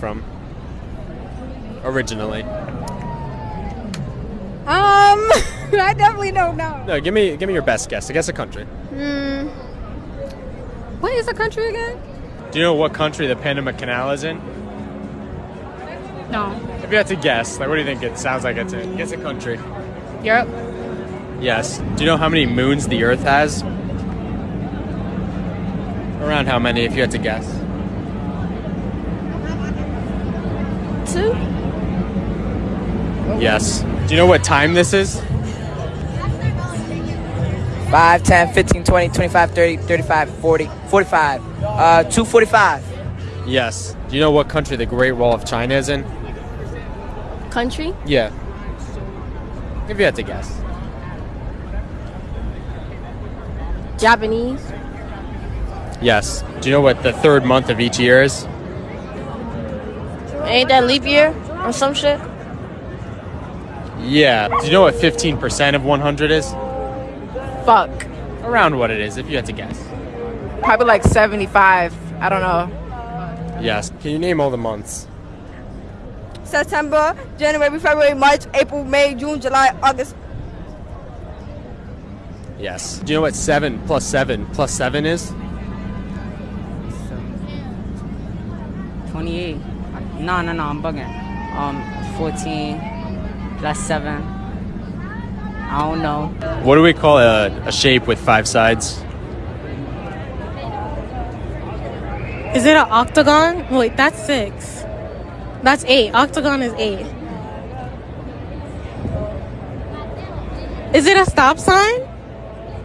from? Originally. Um, I definitely don't know. No, give me give me your best guess. I guess a country. Hmm. What is the country again? Do you know what country the Panama Canal is in? No. If you had to guess, like what do you think it sounds like it's in? Guess a country. Europe. Yes. Do you know how many moons the Earth has? Around how many, if you had to guess? Two. Yes. Do you know what time this is? 5, 10, 15, 20, 25, 30, 35, 40, 45. Uh, 245. Yes. Do you know what country the Great Wall of China is in? Country. Yeah. If you had to guess. Japanese. Yes. Do you know what the third month of each year is? Ain't that leap year or some shit? Yeah. Do you know what 15% of 100 is? Fuck. Around what it is, if you had to guess. Probably like 75. I don't know. Yes. Can you name all the months? September, January, February, March, April, May, June, July, August. Yes. Do you know what 7 plus 7 plus 7 is? 28. No, no, no, I'm bugging. Um, 14 plus 7. I don't know. What do we call a, a shape with five sides? Is it an octagon? Wait, that's six. That's eight. Octagon is eight. Is it a stop sign?